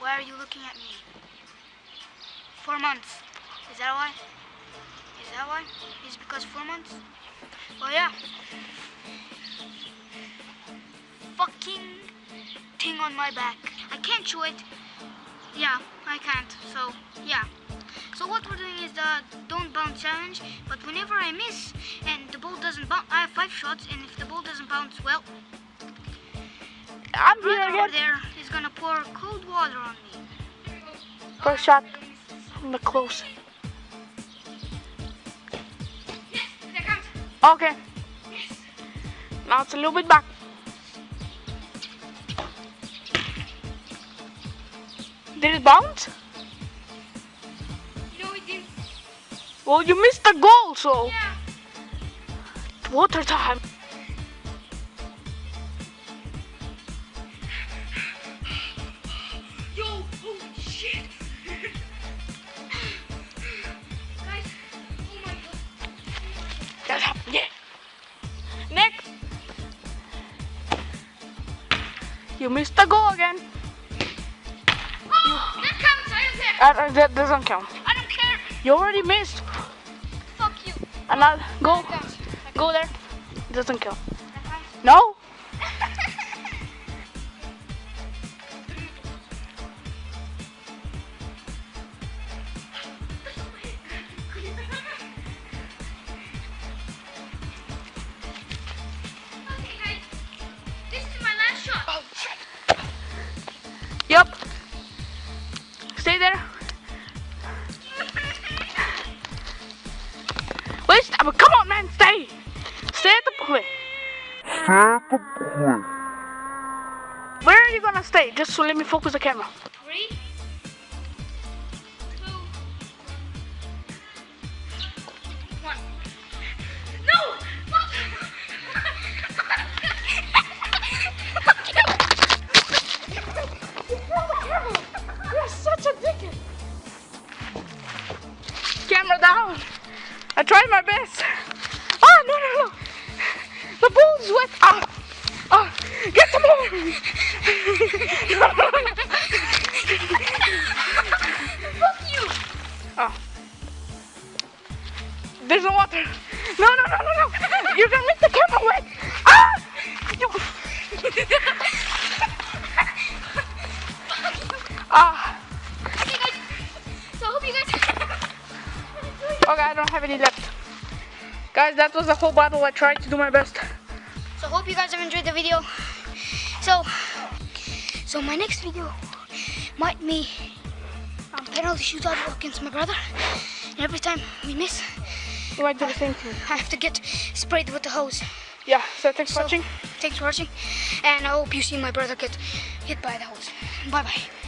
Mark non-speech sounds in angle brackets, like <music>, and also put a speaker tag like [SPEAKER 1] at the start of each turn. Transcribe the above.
[SPEAKER 1] Why are you looking at me? Four months. Is that why? Is that why? Is it because four months? Well, yeah. Fucking thing on my back. I can't chew it. Yeah, I can't. So, yeah. So what we're doing is the don't bounce challenge. But whenever I miss and the ball doesn't bounce, I have five shots. And if the ball doesn't bounce, well,
[SPEAKER 2] I'm here
[SPEAKER 1] over there gonna pour cold water on me.
[SPEAKER 2] First shot from the close.
[SPEAKER 1] Yes, that counts.
[SPEAKER 2] Okay.
[SPEAKER 1] Yes.
[SPEAKER 2] Now it's a little bit back. Did it bounce?
[SPEAKER 1] No, it didn't.
[SPEAKER 2] Well, you missed the goal, so
[SPEAKER 1] Yeah.
[SPEAKER 2] water time. You missed the goal again.
[SPEAKER 1] Oh, that counts. I don't care.
[SPEAKER 2] Uh, uh, that doesn't count.
[SPEAKER 1] I don't care.
[SPEAKER 2] You already missed.
[SPEAKER 1] Fuck you.
[SPEAKER 2] And I'll go,
[SPEAKER 1] That counts. That
[SPEAKER 2] go there. Doesn't count. No. Wait, stop. Come on, man. Stay. Stay at the point. Where are you gonna stay? Just so let me focus the camera.
[SPEAKER 1] Three, two, one. No!
[SPEAKER 2] You're such a dickhead. Camera down. I tried my best. Ah, no, no, no. The ball's wet. Ah, ah. Get some more.
[SPEAKER 1] Fuck you!
[SPEAKER 2] Oh. There's no water. No, no, no, no, no. You're gonna make the camera wet. Ah! <laughs> Ah.
[SPEAKER 1] Okay, I
[SPEAKER 2] don't have any left. Guys, that was the whole battle. I tried to do my best.
[SPEAKER 1] So hope you guys have enjoyed the video. So, so my next video might be um, penalty shootout against my brother. And every time we miss,
[SPEAKER 2] You might do the same thing.
[SPEAKER 1] I have to get sprayed with the hose.
[SPEAKER 2] Yeah, so thanks for watching.
[SPEAKER 1] Thanks for watching, and I hope you see my brother get hit by the hose. Bye bye.